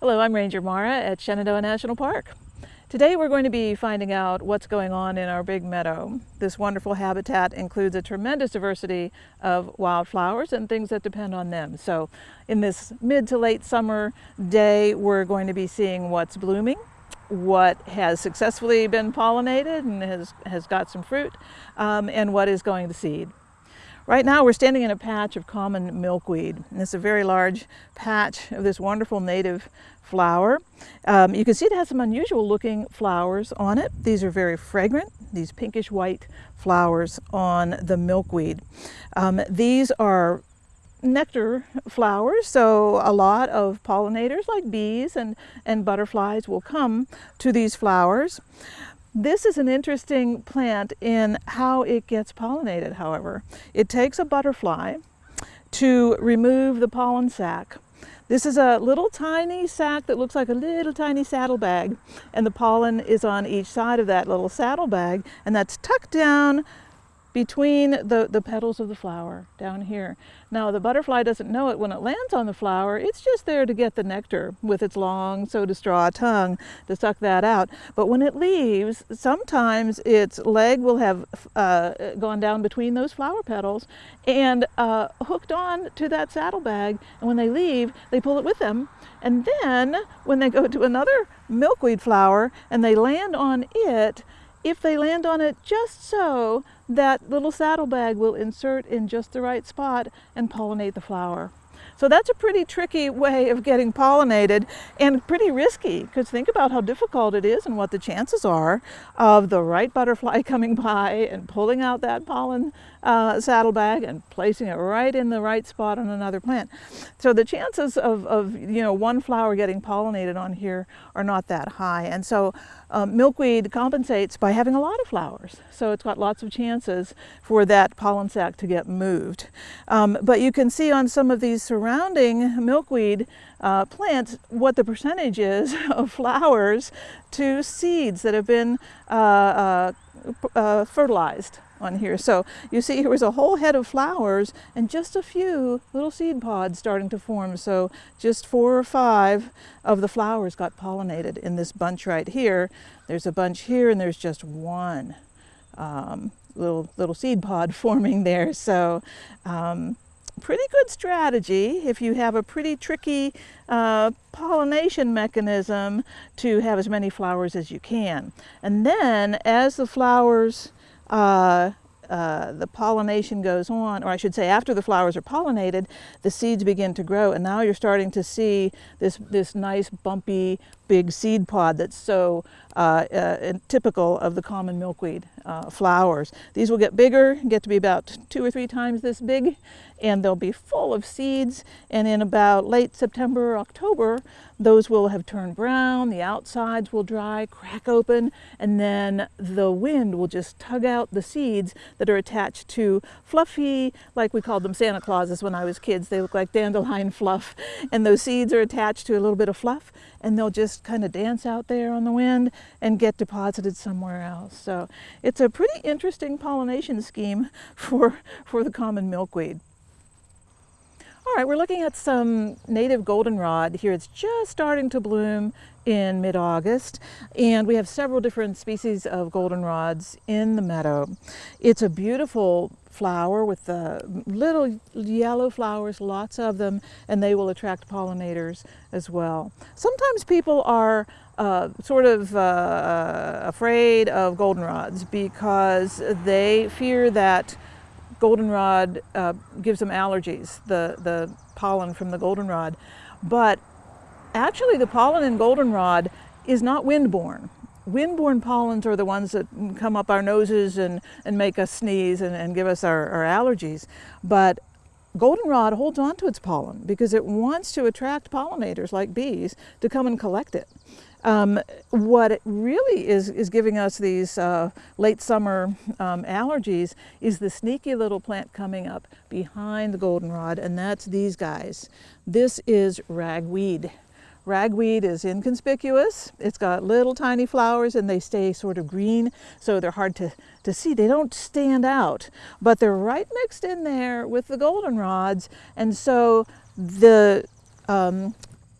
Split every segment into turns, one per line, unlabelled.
Hello, I'm Ranger Mara at Shenandoah National Park. Today we're going to be finding out what's going on in our big meadow. This wonderful habitat includes a tremendous diversity of wildflowers and things that depend on them. So in this mid to late summer day, we're going to be seeing what's blooming, what has successfully been pollinated and has, has got some fruit, um, and what is going to seed. Right now we're standing in a patch of common milkweed. And it's a very large patch of this wonderful native flower. Um, you can see it has some unusual looking flowers on it. These are very fragrant, these pinkish white flowers on the milkweed. Um, these are nectar flowers, so a lot of pollinators like bees and, and butterflies will come to these flowers. This is an interesting plant in how it gets pollinated, however. It takes a butterfly to remove the pollen sac. This is a little tiny sac that looks like a little tiny saddlebag, and the pollen is on each side of that little saddlebag, and that's tucked down between the, the petals of the flower down here. Now the butterfly doesn't know it when it lands on the flower, it's just there to get the nectar with its long soda straw tongue to suck that out. But when it leaves, sometimes its leg will have uh, gone down between those flower petals and uh, hooked on to that saddlebag. And when they leave, they pull it with them. And then when they go to another milkweed flower and they land on it, if they land on it just so, that little saddlebag will insert in just the right spot and pollinate the flower. So that's a pretty tricky way of getting pollinated and pretty risky because think about how difficult it is and what the chances are of the right butterfly coming by and pulling out that pollen uh, saddlebag and placing it right in the right spot on another plant. So the chances of, of you know one flower getting pollinated on here are not that high. And so um, milkweed compensates by having a lot of flowers. So it's got lots of chances for that pollen sac to get moved. Um, but you can see on some of these surrounding milkweed uh, plants what the percentage is of flowers to seeds that have been uh, uh, uh fertilized on here. So you see here was a whole head of flowers and just a few little seed pods starting to form. So just four or five of the flowers got pollinated in this bunch right here. There's a bunch here and there's just one um, little, little seed pod forming there. So um, pretty good strategy if you have a pretty tricky uh, pollination mechanism to have as many flowers as you can. And then as the flowers uh, uh, the pollination goes on, or I should say after the flowers are pollinated, the seeds begin to grow and now you're starting to see this, this nice bumpy big seed pod that's so uh, uh, typical of the common milkweed uh, flowers. These will get bigger, get to be about two or three times this big, and they'll be full of seeds. And in about late September or October, those will have turned brown, the outsides will dry, crack open, and then the wind will just tug out the seeds that are attached to fluffy, like we called them Santa Clauses when I was kids. They look like dandelion fluff. And those seeds are attached to a little bit of fluff, and they'll just kind of dance out there on the wind and get deposited somewhere else. So it's a pretty interesting pollination scheme for, for the common milkweed. All right, we're looking at some native goldenrod here. It's just starting to bloom in mid-August and we have several different species of goldenrods in the meadow. It's a beautiful flower with the little yellow flowers, lots of them, and they will attract pollinators as well. Sometimes people are uh, sort of uh, afraid of goldenrods because they fear that goldenrod uh, gives them allergies, the, the pollen from the goldenrod. But actually the pollen in goldenrod is not windborne. Windborne pollens are the ones that come up our noses and, and make us sneeze and, and give us our, our allergies. But goldenrod holds on to its pollen because it wants to attract pollinators like bees to come and collect it. Um, what it really is, is giving us these uh, late summer um, allergies is the sneaky little plant coming up behind the goldenrod, and that's these guys. This is ragweed. Ragweed is inconspicuous. It's got little tiny flowers and they stay sort of green, so they're hard to, to see. They don't stand out, but they're right mixed in there with the goldenrods. And so the um,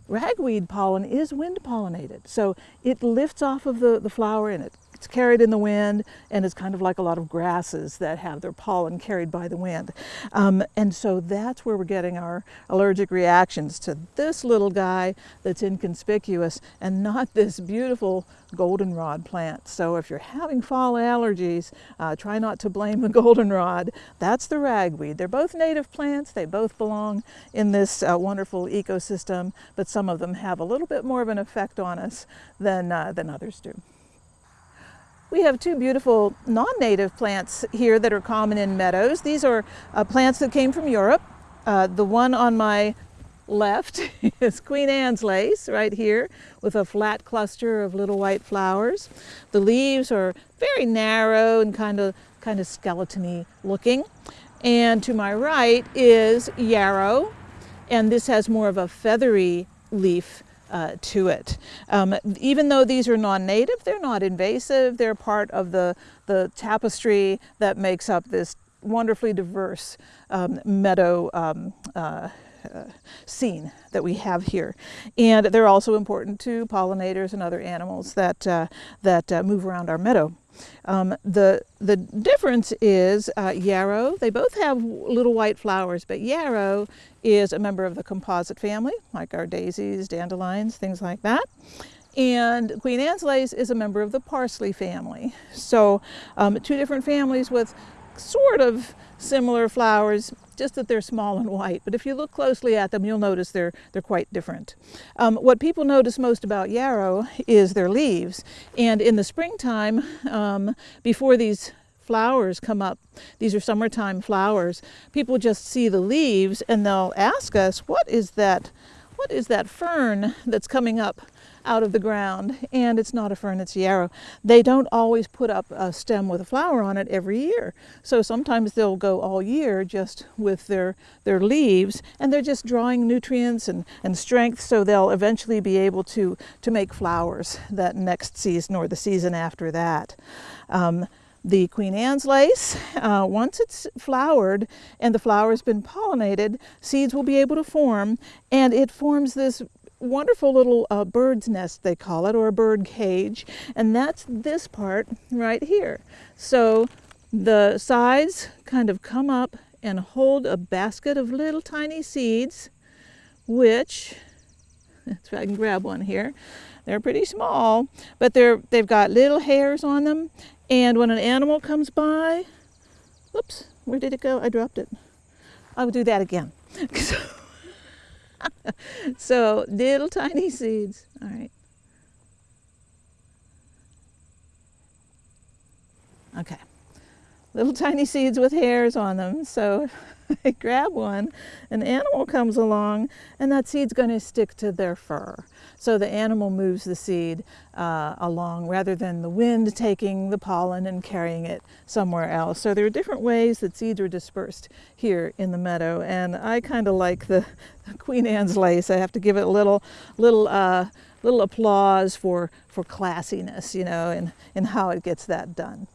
ragweed pollen is wind pollinated. So it lifts off of the, the flower and it it's carried in the wind and it's kind of like a lot of grasses that have their pollen carried by the wind. Um, and so that's where we're getting our allergic reactions to this little guy that's inconspicuous and not this beautiful goldenrod plant. So if you're having fall allergies, uh, try not to blame the goldenrod. That's the ragweed. They're both native plants. They both belong in this uh, wonderful ecosystem, but some of them have a little bit more of an effect on us than, uh, than others do. We have two beautiful non-native plants here that are common in meadows. These are uh, plants that came from Europe. Uh, the one on my left is Queen Anne's lace right here with a flat cluster of little white flowers. The leaves are very narrow and kind of kind of skeleton looking. And to my right is yarrow and this has more of a feathery leaf uh, to it. Um, even though these are non-native, they're not invasive. They're part of the, the tapestry that makes up this wonderfully diverse um, meadow um, uh, uh, scene that we have here. And they're also important to pollinators and other animals that, uh, that uh, move around our meadow. Um, the, the difference is uh, yarrow, they both have little white flowers, but yarrow is a member of the composite family, like our daisies, dandelions, things like that. And Queen Anne's lace is a member of the parsley family. So um, two different families with sort of similar flowers, just that they're small and white. But if you look closely at them, you'll notice they're, they're quite different. Um, what people notice most about yarrow is their leaves. And in the springtime, um, before these flowers come up, these are summertime flowers, people just see the leaves and they'll ask us, what is that, what is that fern that's coming up out of the ground and it's not a fern, it's yarrow. They don't always put up a stem with a flower on it every year. So sometimes they'll go all year just with their, their leaves and they're just drawing nutrients and, and strength so they'll eventually be able to, to make flowers that next season or the season after that. Um, the Queen Anne's lace, uh, once it's flowered and the flower has been pollinated, seeds will be able to form and it forms this wonderful little uh, bird's nest, they call it, or a bird cage. And that's this part right here. So the sides kind of come up and hold a basket of little tiny seeds, which, if I can grab one here, they're pretty small, but they're, they've got little hairs on them. And when an animal comes by, oops, where did it go? I dropped it. I'll do that again. so little tiny seeds. All right. Okay. Little tiny seeds with hairs on them. So I grab one, an animal comes along, and that seed's going to stick to their fur. So the animal moves the seed uh, along rather than the wind taking the pollen and carrying it somewhere else. So there are different ways that seeds are dispersed here in the meadow. And I kind of like the Queen Anne's lace. I have to give it a little, little, uh, little applause for, for classiness, you know, and, and how it gets that done.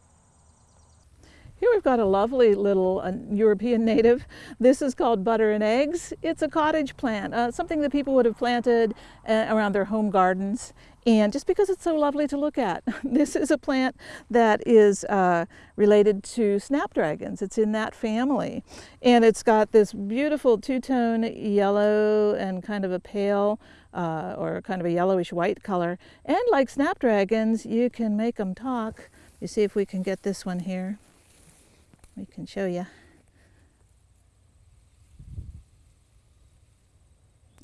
Here we've got a lovely little uh, European native. This is called butter and eggs. It's a cottage plant, uh, something that people would have planted uh, around their home gardens. And just because it's so lovely to look at. This is a plant that is uh, related to snapdragons. It's in that family. And it's got this beautiful two-tone yellow and kind of a pale uh, or kind of a yellowish white color. And like snapdragons, you can make them talk. You see if we can get this one here we can show you.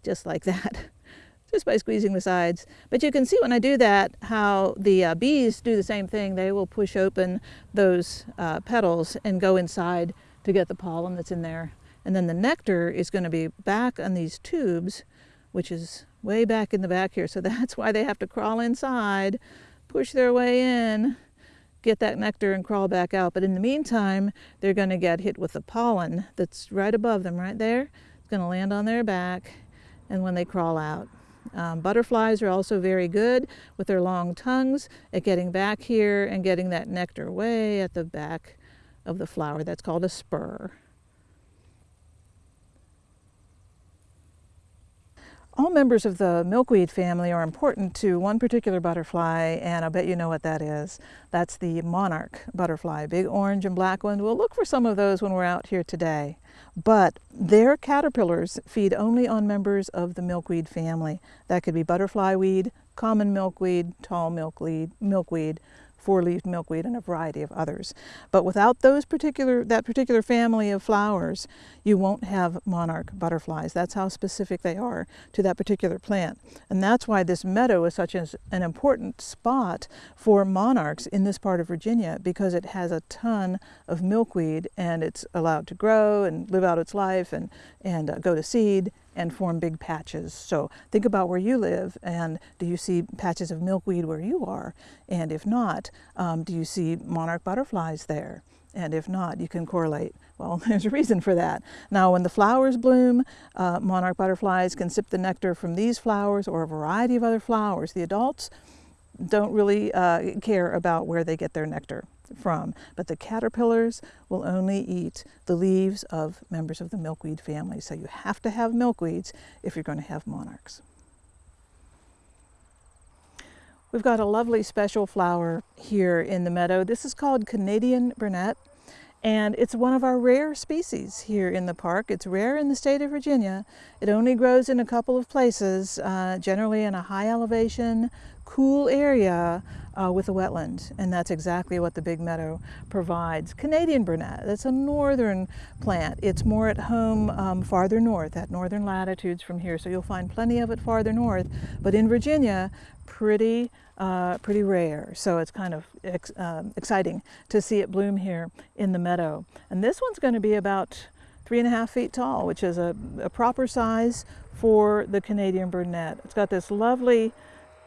Just like that, just by squeezing the sides. But you can see when I do that how the uh, bees do the same thing. They will push open those uh, petals and go inside to get the pollen that's in there. And then the nectar is going to be back on these tubes, which is way back in the back here. So that's why they have to crawl inside, push their way in, get that nectar and crawl back out. But in the meantime, they're going to get hit with the pollen that's right above them, right there. It's going to land on their back and when they crawl out. Um, butterflies are also very good with their long tongues at getting back here and getting that nectar way at the back of the flower. That's called a spur. All members of the milkweed family are important to one particular butterfly, and I'll bet you know what that is. That's the monarch butterfly, big orange and black one. We'll look for some of those when we're out here today. But their caterpillars feed only on members of the milkweed family. That could be butterfly weed, common milkweed, tall milkweed, milkweed four-leaved milkweed and a variety of others. But without those particular, that particular family of flowers, you won't have monarch butterflies. That's how specific they are to that particular plant. And that's why this meadow is such an important spot for monarchs in this part of Virginia because it has a ton of milkweed and it's allowed to grow and live out its life and, and uh, go to seed and form big patches. So think about where you live and do you see patches of milkweed where you are? And if not, um, do you see monarch butterflies there? And if not, you can correlate. Well, there's a reason for that. Now, when the flowers bloom, uh, monarch butterflies can sip the nectar from these flowers or a variety of other flowers. The adults don't really uh, care about where they get their nectar from, but the caterpillars will only eat the leaves of members of the milkweed family. So you have to have milkweeds if you're going to have monarchs. We've got a lovely special flower here in the meadow. This is called Canadian Burnet. And it's one of our rare species here in the park. It's rare in the state of Virginia. It only grows in a couple of places, uh, generally in a high elevation, cool area uh, with a wetland. And that's exactly what the Big Meadow provides. Canadian Burnet, that's a northern plant. It's more at home um, farther north, at northern latitudes from here. So you'll find plenty of it farther north. But in Virginia, pretty uh, pretty rare. So it's kind of ex um, exciting to see it bloom here in the meadow. And this one's going to be about three and a half feet tall, which is a, a proper size for the Canadian burnet. It's got this lovely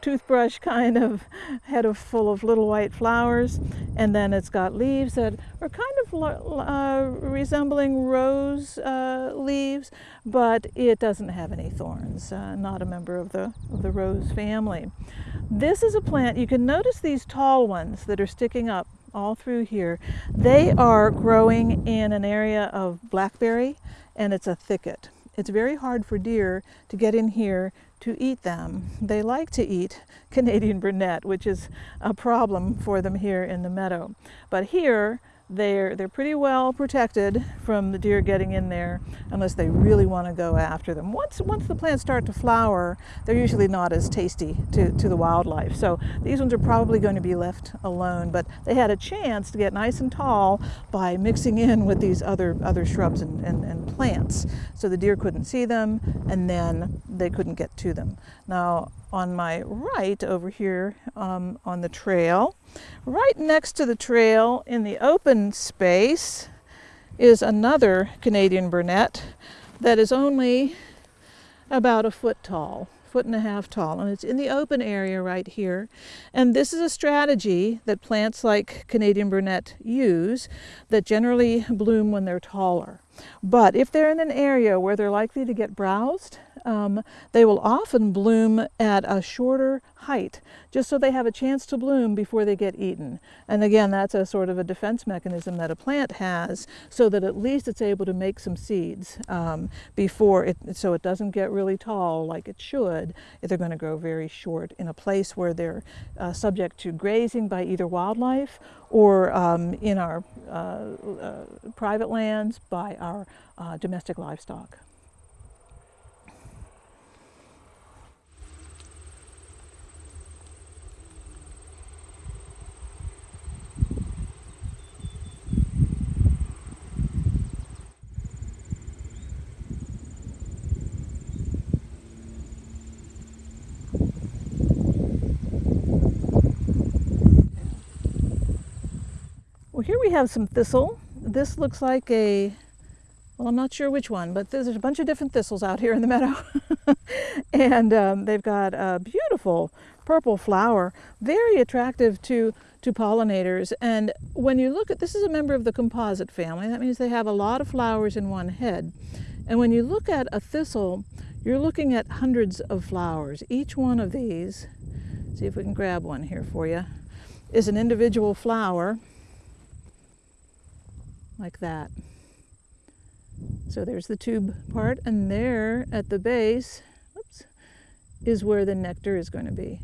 toothbrush kind of head of full of little white flowers and then it's got leaves that are kind of uh, resembling rose uh, leaves but it doesn't have any thorns uh, not a member of the of the rose family this is a plant, you can notice these tall ones that are sticking up all through here. They are growing in an area of blackberry and it's a thicket. It's very hard for deer to get in here to eat them. They like to eat Canadian burnet, which is a problem for them here in the meadow. But here, they're, they're pretty well protected from the deer getting in there unless they really want to go after them. Once, once the plants start to flower, they're usually not as tasty to, to the wildlife. So these ones are probably going to be left alone, but they had a chance to get nice and tall by mixing in with these other, other shrubs and, and, and plants. So the deer couldn't see them and then they couldn't get to them. Now, on my right over here um, on the trail. Right next to the trail in the open space is another Canadian burnet that is only about a foot tall, foot and a half tall, and it's in the open area right here. And this is a strategy that plants like Canadian burnet use that generally bloom when they're taller. But if they're in an area where they're likely to get browsed, um, they will often bloom at a shorter height, just so they have a chance to bloom before they get eaten. And again, that's a sort of a defense mechanism that a plant has, so that at least it's able to make some seeds um, before it, so it doesn't get really tall like it should. If they're going to grow very short in a place where they're uh, subject to grazing by either wildlife or um, in our uh, uh, private lands by our uh, domestic livestock. We have some thistle. This looks like a, well, I'm not sure which one, but there's a bunch of different thistles out here in the meadow. and um, they've got a beautiful purple flower, very attractive to, to pollinators. And when you look at, this is a member of the composite family. That means they have a lot of flowers in one head. And when you look at a thistle, you're looking at hundreds of flowers. Each one of these, see if we can grab one here for you, is an individual flower like that. So there's the tube part, and there at the base, oops, is where the nectar is going to be,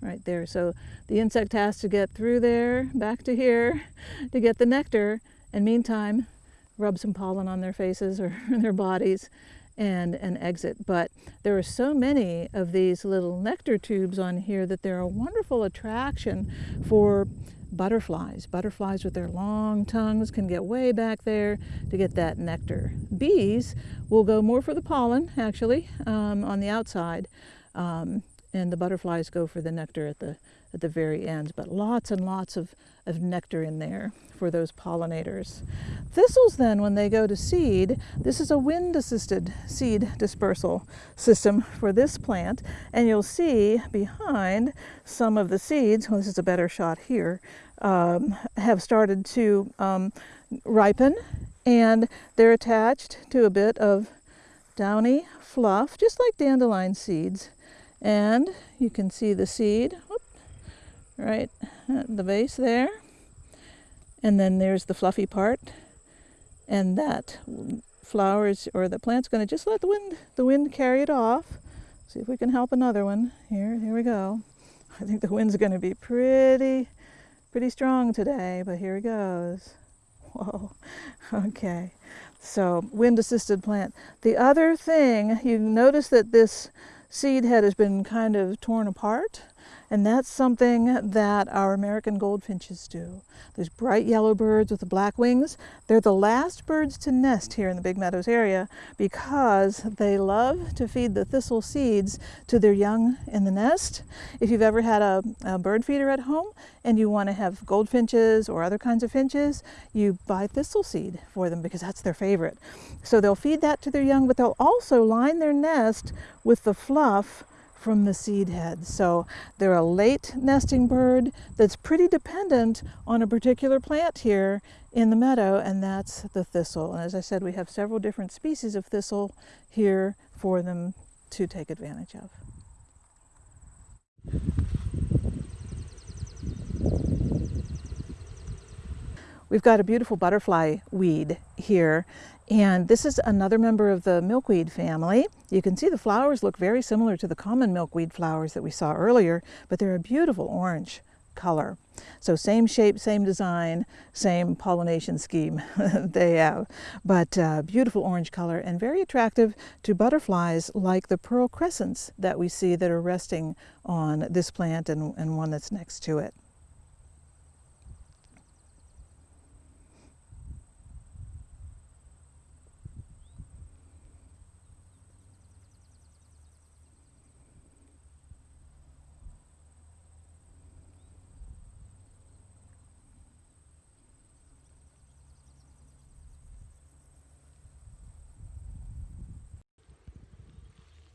right there. So the insect has to get through there, back to here, to get the nectar, and meantime, rub some pollen on their faces or their bodies and, and exit. But there are so many of these little nectar tubes on here that they're a wonderful attraction for butterflies. Butterflies with their long tongues can get way back there to get that nectar. Bees will go more for the pollen, actually, um, on the outside. Um, and the butterflies go for the nectar at the at the very end, but lots and lots of, of nectar in there for those pollinators. Thistles then, when they go to seed, this is a wind-assisted seed dispersal system for this plant, and you'll see behind some of the seeds, well, this is a better shot here, um, have started to um, ripen, and they're attached to a bit of downy fluff, just like dandelion seeds. And you can see the seed, right at the base there. And then there's the fluffy part. And that flowers or the plant's going to just let the wind the wind carry it off. See if we can help another one. Here, here we go. I think the wind's going to be pretty pretty strong today, but here it goes. Whoa. Okay. So wind assisted plant. The other thing, you notice that this seed head has been kind of torn apart. And that's something that our American goldfinches do. These bright yellow birds with the black wings, they're the last birds to nest here in the Big Meadows area because they love to feed the thistle seeds to their young in the nest. If you've ever had a, a bird feeder at home and you want to have goldfinches or other kinds of finches, you buy thistle seed for them because that's their favorite. So they'll feed that to their young, but they'll also line their nest with the fluff from the seed head. So they're a late nesting bird that's pretty dependent on a particular plant here in the meadow, and that's the thistle. And as I said, we have several different species of thistle here for them to take advantage of. We've got a beautiful butterfly weed here and this is another member of the milkweed family. You can see the flowers look very similar to the common milkweed flowers that we saw earlier, but they're a beautiful orange color. So same shape, same design, same pollination scheme they have, but uh, beautiful orange color and very attractive to butterflies like the pearl crescents that we see that are resting on this plant and, and one that's next to it.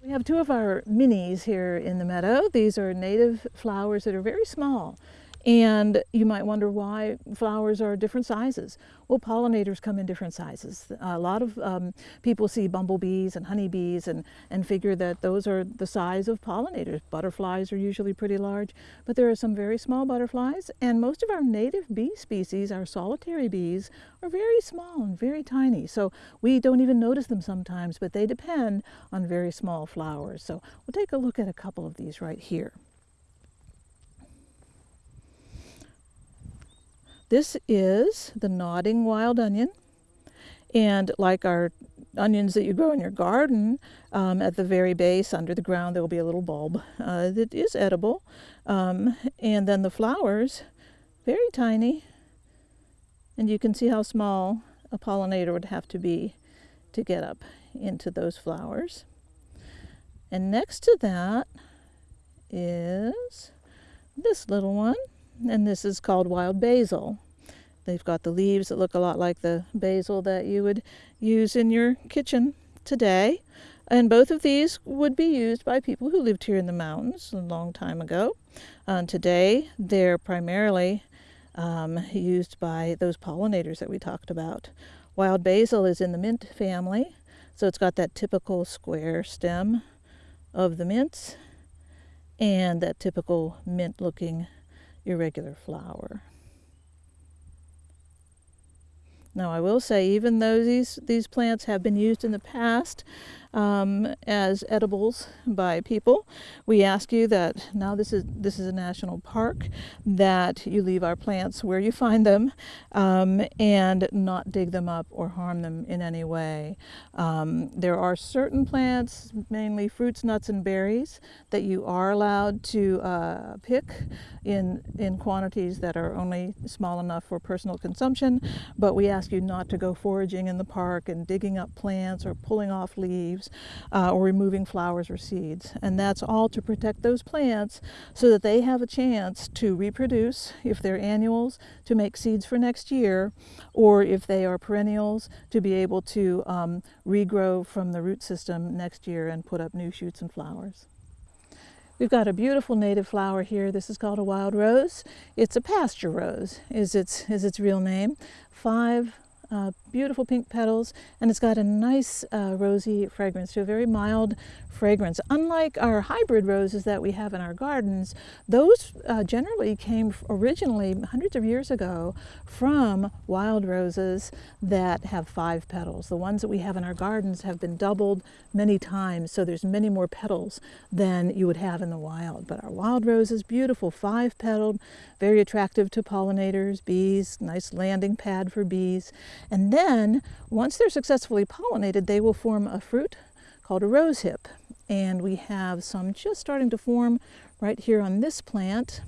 We have two of our minis here in the meadow. These are native flowers that are very small. And you might wonder why flowers are different sizes. Well, pollinators come in different sizes. A lot of um, people see bumblebees and honeybees and, and figure that those are the size of pollinators. Butterflies are usually pretty large, but there are some very small butterflies. And most of our native bee species, our solitary bees, are very small and very tiny. So we don't even notice them sometimes, but they depend on very small flowers. So we'll take a look at a couple of these right here. This is the nodding wild onion. And like our onions that you grow in your garden, um, at the very base under the ground there will be a little bulb uh, that is edible. Um, and then the flowers, very tiny. And you can see how small a pollinator would have to be to get up into those flowers. And next to that is this little one and this is called wild basil. They've got the leaves that look a lot like the basil that you would use in your kitchen today. And both of these would be used by people who lived here in the mountains a long time ago. Uh, today, they're primarily um, used by those pollinators that we talked about. Wild basil is in the mint family. So it's got that typical square stem of the mints and that typical mint looking irregular flower. Now I will say, even though these, these plants have been used in the past um, as edibles by people, we ask you that now this is, this is a national park, that you leave our plants where you find them um, and not dig them up or harm them in any way. Um, there are certain plants, mainly fruits, nuts, and berries, that you are allowed to uh, pick in, in quantities that are only small enough for personal consumption, but we ask you not to go foraging in the park and digging up plants or pulling off leaves uh, or removing flowers or seeds. And that's all to protect those plants so that they have a chance to reproduce if they're annuals to make seeds for next year or if they are perennials to be able to um, regrow from the root system next year and put up new shoots and flowers. We've got a beautiful native flower here. This is called a wild rose. It's a pasture rose is its, is its real name. Five uh, beautiful pink petals, and it's got a nice uh, rosy fragrance, to a very mild fragrance. Unlike our hybrid roses that we have in our gardens, those uh, generally came originally hundreds of years ago from wild roses that have five petals. The ones that we have in our gardens have been doubled many times, so there's many more petals than you would have in the wild. But our wild roses, beautiful, five-petaled, very attractive to pollinators, bees, nice landing pad for bees. And then, once they're successfully pollinated, they will form a fruit called a rose hip. And we have some just starting to form right here on this plant.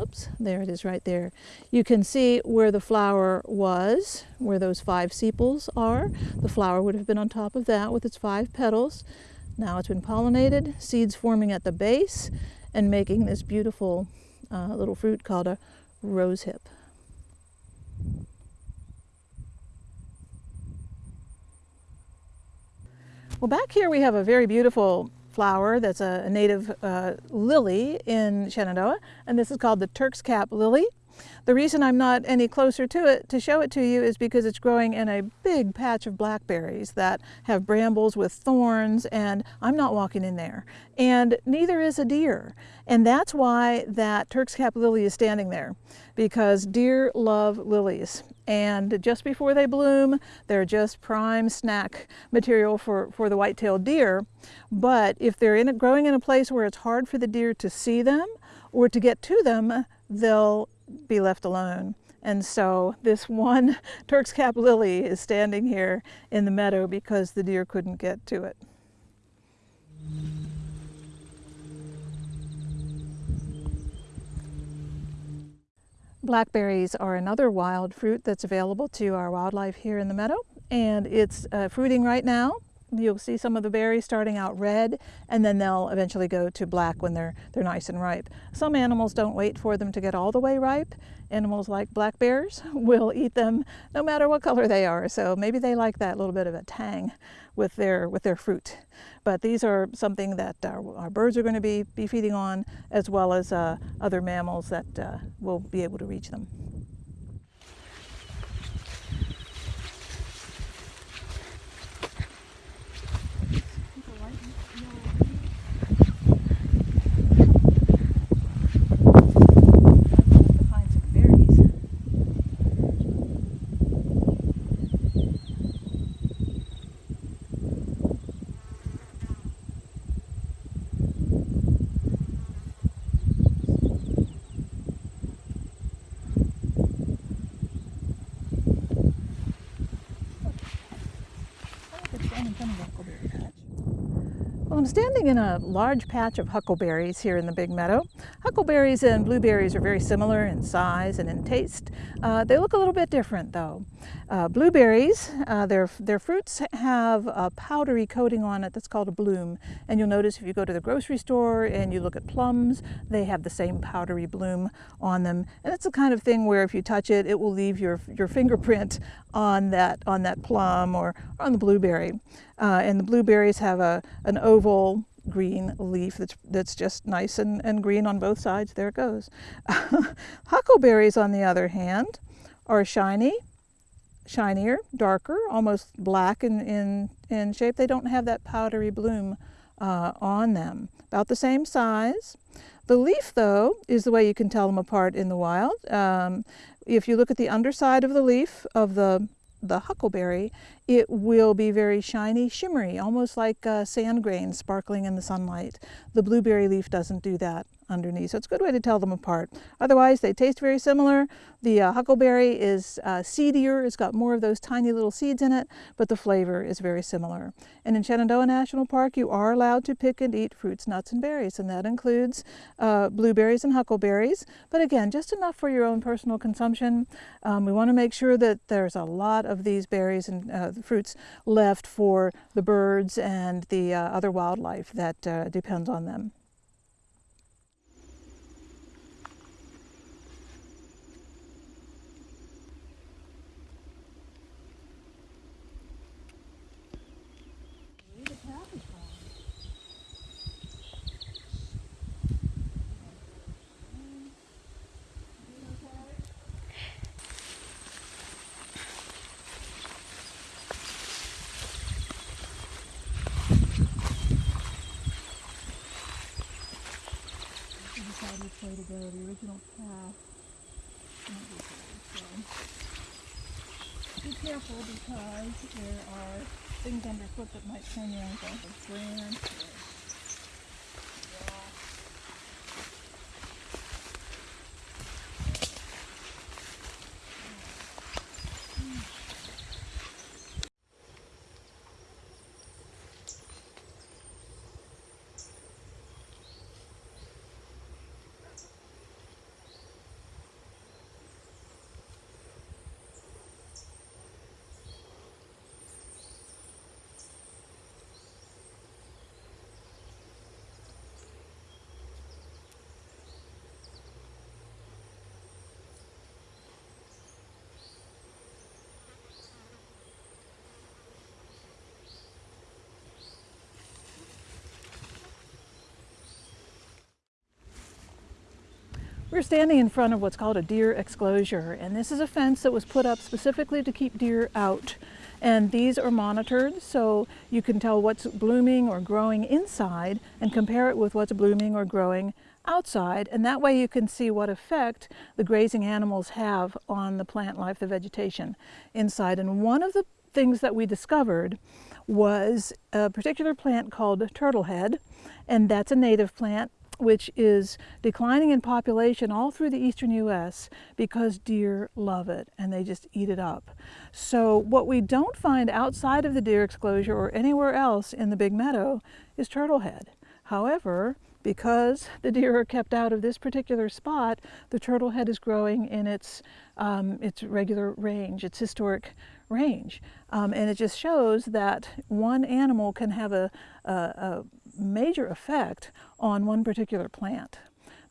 Oops, there it is right there. You can see where the flower was, where those five sepals are. The flower would have been on top of that with its five petals. Now it's been pollinated, seeds forming at the base and making this beautiful uh, little fruit called a rose Well, back here we have a very beautiful flower that's a, native uh, lily in Shenandoah, and this is called the Turk's Cap lily. The reason I'm not any closer to it to show it to you is because it's growing in a big patch of blackberries that have brambles with thorns and I'm not walking in there. And neither is a deer. And that's why that Turk's cap lily is standing there because deer love lilies. And just before they bloom, they're just prime snack material for, for the white-tailed deer. But if they're in a, growing in a place where it's hard for the deer to see them or to get to them, they'll be left alone. And so this one Turk's cap lily is standing here in the meadow because the deer couldn't get to it. Blackberries are another wild fruit that's available to our wildlife here in the meadow and it's uh, fruiting right now you'll see some of the berries starting out red and then they'll eventually go to black when they're they're nice and ripe. Some animals don't wait for them to get all the way ripe. Animals like black bears will eat them no matter what color they are. So maybe they like that little bit of a tang with their with their fruit. But these are something that our, our birds are going to be, be feeding on as well as uh, other mammals that uh, will be able to reach them. Well, I'm standing in a large patch of huckleberries here in the big meadow. Huckleberries and blueberries are very similar in size and in taste. Uh, they look a little bit different though. Uh, blueberries, uh, their, their fruits have a powdery coating on it that's called a bloom. And you'll notice if you go to the grocery store and you look at plums, they have the same powdery bloom on them. And it's the kind of thing where if you touch it, it will leave your, your fingerprint on that, on that plum or on the blueberry. Uh, and the blueberries have a, an oval green leaf that's, that's just nice and, and green on both sides. There it goes. Huckleberries, on the other hand, are shiny, shinier, darker, almost black in, in, in shape. They don't have that powdery bloom uh, on them. About the same size. The leaf, though, is the way you can tell them apart in the wild. Um, if you look at the underside of the leaf of the the huckleberry, it will be very shiny, shimmery, almost like uh, sand grains sparkling in the sunlight. The blueberry leaf doesn't do that underneath. So it's a good way to tell them apart. Otherwise, they taste very similar. The uh, huckleberry is uh, seedier. It's got more of those tiny little seeds in it, but the flavor is very similar. And in Shenandoah National Park, you are allowed to pick and eat fruits, nuts, and berries, and that includes uh, blueberries and huckleberries. But again, just enough for your own personal consumption. Um, we want to make sure that there's a lot of these berries and uh, fruits left for the birds and the uh, other wildlife that uh, depends on them. decide which way The original path be careful because there are things underfoot that might turn your ankle. A branch We're standing in front of what's called a deer exclosure, and this is a fence that was put up specifically to keep deer out. And these are monitored, so you can tell what's blooming or growing inside and compare it with what's blooming or growing outside. And that way you can see what effect the grazing animals have on the plant life, the vegetation inside. And one of the things that we discovered was a particular plant called turtlehead, and that's a native plant which is declining in population all through the eastern U.S. because deer love it and they just eat it up. So what we don't find outside of the deer exclosure or anywhere else in the big meadow is turtlehead. However, because the deer are kept out of this particular spot, the turtlehead is growing in its, um, its regular range, its historic range. Um, and it just shows that one animal can have a, a, a major effect on one particular plant.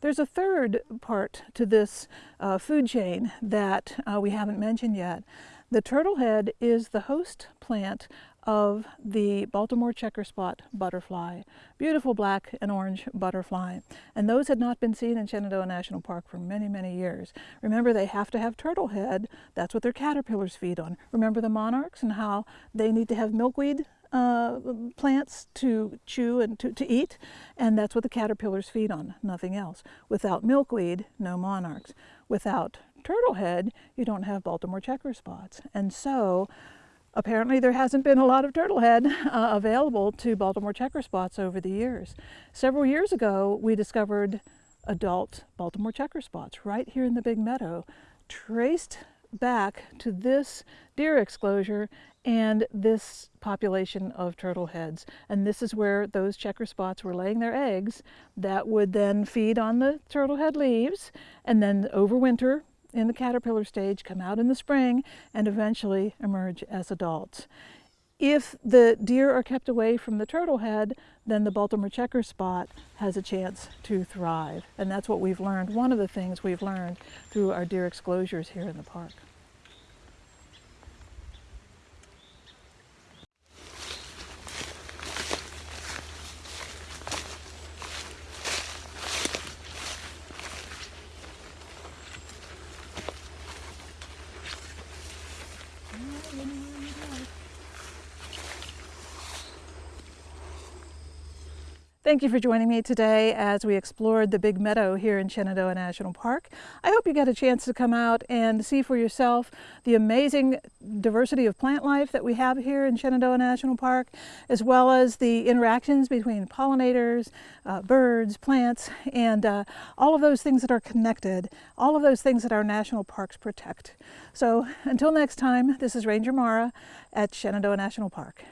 There's a third part to this uh, food chain that uh, we haven't mentioned yet. The turtlehead is the host plant of the Baltimore checker spot butterfly, beautiful black and orange butterfly. And those had not been seen in Shenandoah National Park for many, many years. Remember, they have to have turtlehead. That's what their caterpillars feed on. Remember the monarchs and how they need to have milkweed uh, plants to chew and to, to eat, and that's what the caterpillars feed on, nothing else. Without milkweed, no monarchs. Without turtlehead, you don't have Baltimore checker spots. And so apparently there hasn't been a lot of turtlehead uh, available to Baltimore checker spots over the years. Several years ago, we discovered adult Baltimore checker spots right here in the big meadow, traced back to this deer exclosure and this population of turtle heads. And this is where those checker spots were laying their eggs that would then feed on the turtle head leaves and then overwinter in the caterpillar stage, come out in the spring, and eventually emerge as adults. If the deer are kept away from the turtle head, then the Baltimore checker spot has a chance to thrive. And that's what we've learned, one of the things we've learned through our deer exclosures here in the park. Thank you for joining me today as we explored the Big Meadow here in Shenandoah National Park. I hope you got a chance to come out and see for yourself the amazing diversity of plant life that we have here in Shenandoah National Park, as well as the interactions between pollinators, uh, birds, plants, and uh, all of those things that are connected, all of those things that our national parks protect. So until next time, this is Ranger Mara at Shenandoah National Park.